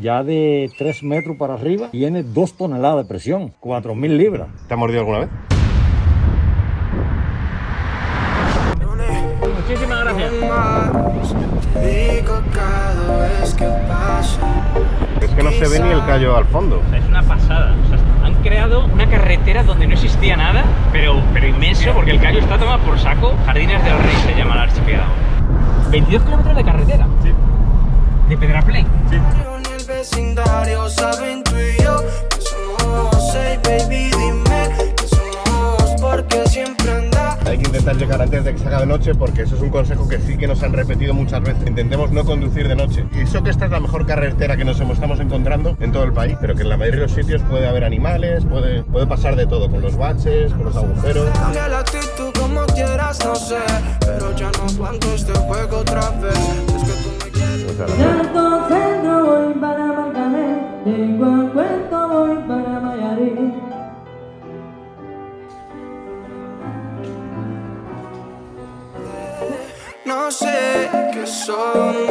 Ya de 3 metros para arriba tiene 2 toneladas de presión, 4.000 libras. ¿Te ha mordido alguna vez? Muchísimas gracias. Es que no se ve ni el callo al fondo. O sea, es una pasada. O sea, han creado una carretera donde no existía nada, pero, pero inmenso, porque el callo está tomado por saco. Jardines del Rey se llama el archipiélago. 22 kilómetros de carretera. Sí. De Pedraplén. Sí. Vecindario saben tú y yo que somos, hey baby, dime que somos porque siempre anda. Hay que intentar llegar antes de que se haga de noche porque eso es un consejo que sí que nos han repetido muchas veces. Intentemos no conducir de noche. Y eso que esta es la mejor carretera que nos estamos encontrando en todo el país, pero que en la mayoría de los sitios puede haber animales, puede, puede pasar de todo, con los baches, con los agujeros. Cambia la actitud como quieras, no sé, pero ya no aguanto este juego otra vez. Es que tú me quieres. sé que son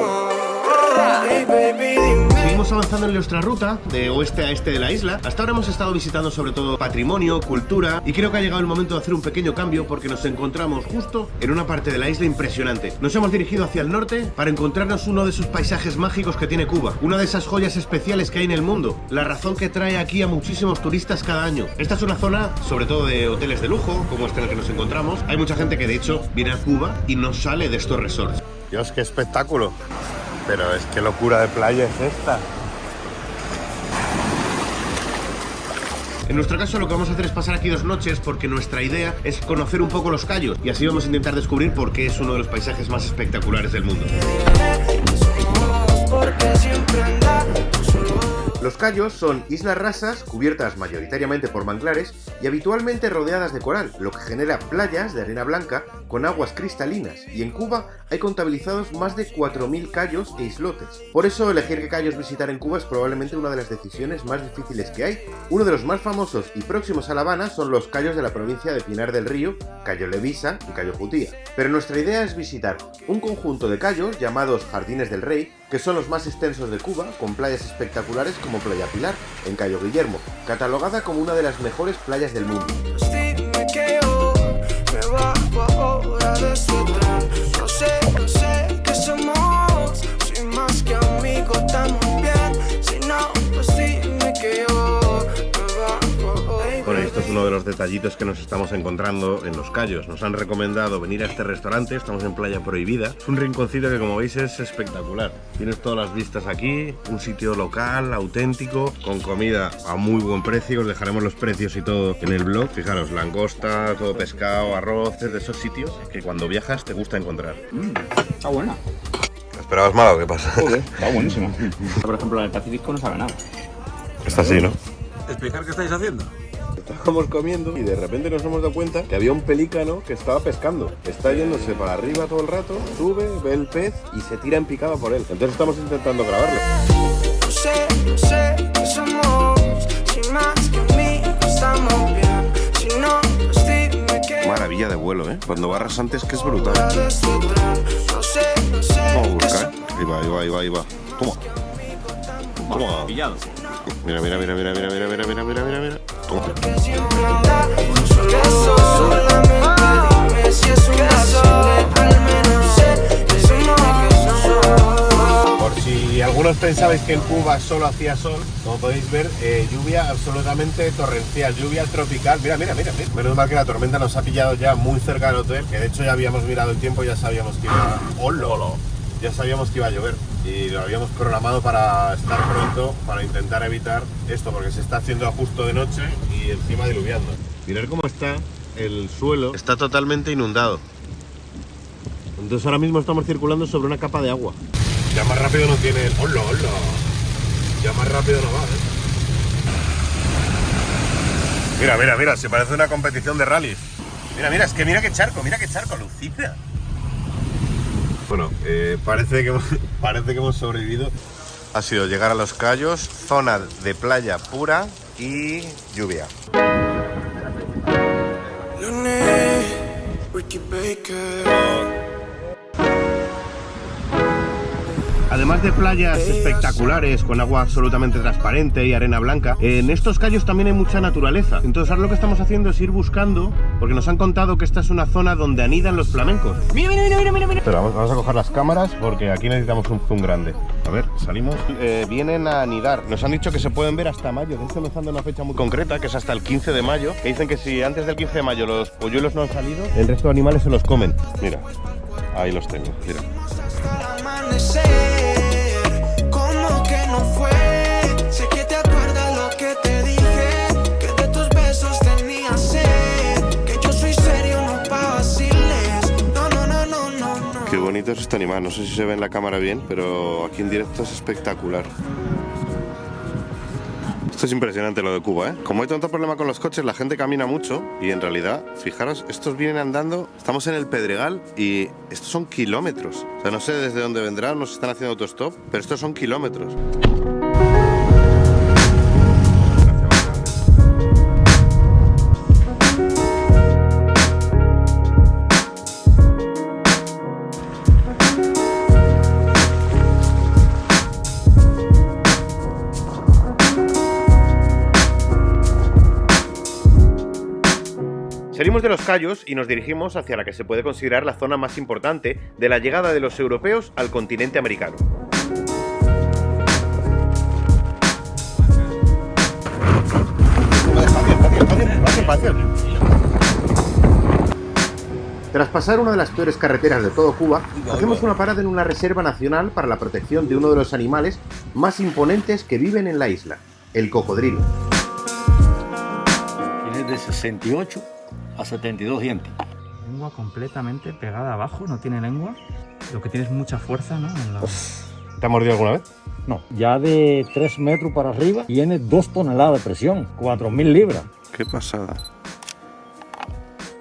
en nuestra ruta de oeste a este de la isla. Hasta ahora hemos estado visitando sobre todo patrimonio, cultura y creo que ha llegado el momento de hacer un pequeño cambio porque nos encontramos justo en una parte de la isla impresionante. Nos hemos dirigido hacia el norte para encontrarnos uno de esos paisajes mágicos que tiene Cuba, una de esas joyas especiales que hay en el mundo, la razón que trae aquí a muchísimos turistas cada año. Esta es una zona sobre todo de hoteles de lujo, como este en el que nos encontramos. Hay mucha gente que de hecho viene a Cuba y no sale de estos resorts. Dios, qué espectáculo. Pero es que locura de playa es esta. En nuestro caso lo que vamos a hacer es pasar aquí dos noches porque nuestra idea es conocer un poco los callos y así vamos a intentar descubrir por qué es uno de los paisajes más espectaculares del mundo. Los cayos son islas rasas cubiertas mayoritariamente por manglares y habitualmente rodeadas de coral, lo que genera playas de arena blanca con aguas cristalinas, y en Cuba hay contabilizados más de 4.000 cayos e islotes. Por eso elegir qué cayos visitar en Cuba es probablemente una de las decisiones más difíciles que hay. Uno de los más famosos y próximos a La Habana son los cayos de la provincia de Pinar del Río, Cayo Levisa y Cayo Jutía. Pero nuestra idea es visitar un conjunto de cayos llamados Jardines del Rey, que son los más extensos de Cuba, con playas espectaculares como Playa Pilar, en Cayo Guillermo, catalogada como una de las mejores playas del mundo. Los detallitos que nos estamos encontrando en los Cayos. Nos han recomendado venir a este restaurante, estamos en Playa Prohibida. Es un rinconcito que como veis es espectacular. Tienes todas las vistas aquí, un sitio local, auténtico, con comida a muy buen precio. Os dejaremos los precios y todo en el blog. Fijaros, langosta, todo pescado, arroz, es de esos sitios que cuando viajas te gusta encontrar. Está buena. ¿Esperabas mal o qué pasa? Joder, está buenísima. Por ejemplo, en el Pacífico no sabe nada. Está así, ¿no? ¿Explicar qué estáis haciendo? Estábamos comiendo y de repente nos hemos dado cuenta que había un pelícano que estaba pescando. Está yéndose para arriba todo el rato, sube, ve el pez y se tira en picada por él. Entonces estamos intentando grabarlo. No sé, no sé qué somos. Sin más que amigos estamos bien. Si no, pues dime que Maravilla de vuelo, ¿eh? Cuando barras antes que es brutal. Vamos a buscar. Ahí va, ahí va, ahí va, ahí va. Toma. Toma. Pillado. Mira, mira, mira, mira, mira, mira, mira, mira, mira, mira, Por si algunos pensabais que en Cuba solo hacía sol, como podéis ver, eh, lluvia absolutamente torrencial, lluvia tropical. Mira, mira, mira, mira. Menos mal que la tormenta nos ha pillado ya muy cerca del hotel, que de hecho ya habíamos mirado el tiempo y ya sabíamos que iba. ¡Hola! Ya sabíamos que iba a llover y lo habíamos programado para estar pronto, para intentar evitar esto, porque se está haciendo justo de noche y encima diluviando. Mirad cómo está el suelo. Está totalmente inundado. Entonces ahora mismo estamos circulando sobre una capa de agua. Ya más rápido no tiene el... ¡Hola, hola! Ya más rápido no va, ¿eh? Mira, mira, mira, se parece una competición de rallies. Mira, mira, es que mira qué charco, mira qué charco, Lucina. Bueno, eh, parece, que hemos, parece que hemos sobrevivido. Ha sido llegar a los Cayos, zona de playa pura y lluvia. Además de playas espectaculares con agua absolutamente transparente y arena blanca, en estos callos también hay mucha naturaleza. Entonces ahora lo que estamos haciendo es ir buscando, porque nos han contado que esta es una zona donde anidan los flamencos. Mira, mira, mira, mira, mira. Pero vamos, vamos a coger las cámaras porque aquí necesitamos un zoom grande. A ver, salimos. Eh, vienen a anidar. Nos han dicho que se pueden ver hasta mayo. De hecho, nos han dado una fecha muy concreta, que es hasta el 15 de mayo. Que dicen que si antes del 15 de mayo los polluelos no han salido, el resto de animales se los comen. Mira, ahí los tengo. Mira. Que Qué bonito es este animal. No sé si se ve en la cámara bien, pero aquí en directo es espectacular. Esto es impresionante lo de Cuba, ¿eh? Como hay tanto problema con los coches, la gente camina mucho y en realidad, fijaros, estos vienen andando, estamos en el Pedregal y estos son kilómetros. O sea, no sé desde dónde vendrán, nos están haciendo autostop, pero estos son kilómetros. Salimos de los Cayos y nos dirigimos hacia la que se puede considerar la zona más importante de la llegada de los europeos al continente americano. Tras pasar una de las peores carreteras de todo Cuba, hacemos una parada en una reserva nacional para la protección de uno de los animales más imponentes que viven en la isla, el cocodrilo. Tiene de 68 a 72 dientes. Lengua completamente pegada abajo, no tiene lengua. Lo que tiene es mucha fuerza, ¿no? En la- ¿Te ha mordido alguna vez? No, ya de 3 metros para arriba tiene 2 toneladas de presión, 4.000 libras. Qué pasada.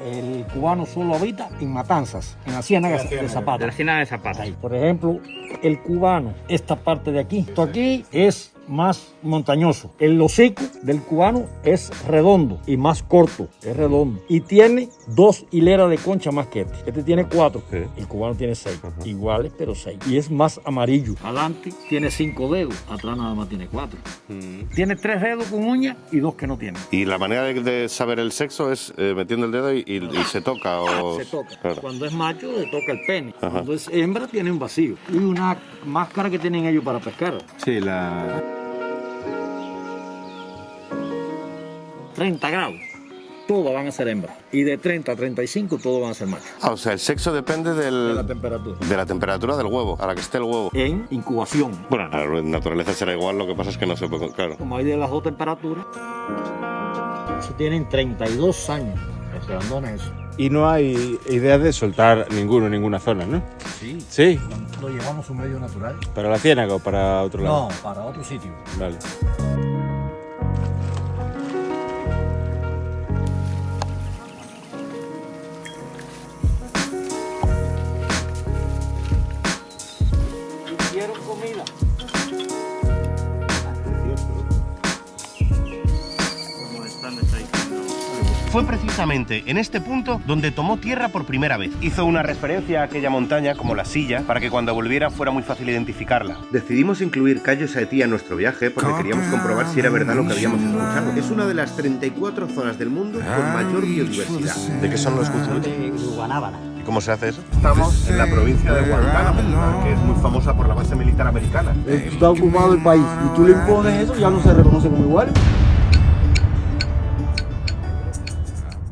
El cubano solo habita en matanzas, en la ciénaga de De la Zapata. cena de zapatos. Ahí. Por ejemplo, el cubano, esta parte de aquí, esto aquí es más montañoso. El hocico del cubano es redondo y más corto, es redondo. Y tiene dos hileras de concha más que este. Este tiene cuatro, Sí. el cubano tiene seis. Iguales, pero seis. Y es más amarillo. Adelante tiene cinco dedos, atrás nada más tiene cuatro. Tiene tres dedos con uñas y dos que no tiene. Y la manera de, de saber el sexo es eh, metiendo el dedo y, y- y se toca o... Se toca. Claro. Cuando es macho, le toca el pene. Ajá. Cuando es hembra, tiene un vacío. Y una máscara que tienen ellos para pescar. Sí, la... 30 grados, todas van a ser hembras. Y de 30 a 35, todos van a ser machos. Ah, o sea, el sexo depende De la del, temperatura. de la temperatura del huevo, a la que esté el huevo. En incubación. Bueno, la naturaleza será igual, lo que pasa es que no se puede... Claro. Como hay de las dos temperaturas, eso tienen 32 años. Los grandones eso. Y no hay idea de soltar ninguno en ninguna zona, ¿no? Sí. Sí, Lo llevamos a un medio natural. para la ciénaga o para otro lado. No, para otro sitio. Vale. Fue precisamente en este punto donde tomó tierra por primera vez. Hizo una referencia a aquella montaña como la silla para que cuando volviera fuera muy fácil identificarla. Decidimos incluir Cayo Saetí en nuestro viaje porque queríamos comprobar si era verdad lo que habíamos escuchado. Es una de las 34 zonas del mundo con mayor biodiversidad. ¿De qué son los Guzuruti? De Guanábana. ¿Y cómo se hace eso? Estamos en la provincia de Guantánamo, que es muy famosa por la base militar americana. Está ocupado el país y tú le impones eso, ya no se reconoce como igual.